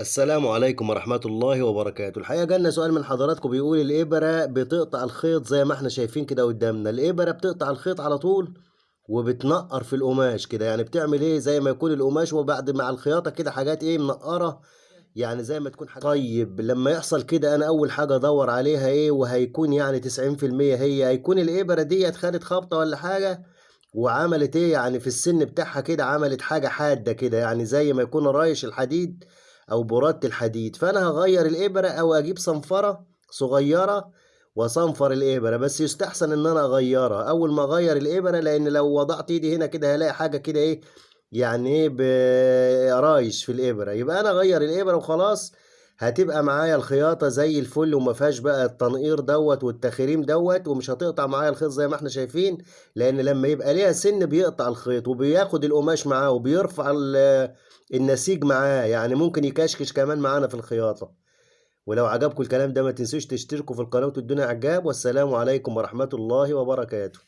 السلام عليكم ورحمة الله وبركاته. الحقيقة جالنا سؤال من حضراتكم بيقول الإبرة بتقطع الخيط زي ما إحنا شايفين كده قدامنا. الإبرة بتقطع الخيط على طول وبتنقر في القماش كده. يعني بتعمل إيه؟ زي ما يكون القماش وبعد مع الخياطة كده حاجات إيه؟ منقرة. يعني زي ما تكون حاجة طيب. لما يحصل كده أنا أول حاجة أدور عليها إيه؟ وهيكون يعني تسعين في المية هي. هيكون الإبرة ديت خدت خبطة ولا حاجة وعملت إيه؟ يعني في السن بتاعها كده عملت حاجة حادة كده. يعني زي ما يكون رايش الحديد أو برادة الحديد فأنا هغير الإبرة أو أجيب صنفرة صغيرة وصنفر الإبرة بس يستحسن إن أنا أغيرها. أول ما أغير الإبرة لأن لو وضعت إيدي هنا كده هلاقي حاجة كده إيه يعني إيه برايش في الإبرة. يبقى أنا أغير الإبرة وخلاص هتبقى معايا الخياطة زي الفل وما فيهاش بقى التنقير دوت والتخريم دوت ومش هتقطع معايا الخيط زي ما إحنا شايفين لأن لما يبقى ليها سن بيقطع الخيط وبياخد القماش معاه وبيرفع النسيج معاه يعني ممكن يكشكش كمان معانا في الخياطة. ولو عجبكم الكلام ده ما تنسوش تشتركوا في القناة وتدونا إعجاب والسلام عليكم ورحمة الله وبركاته.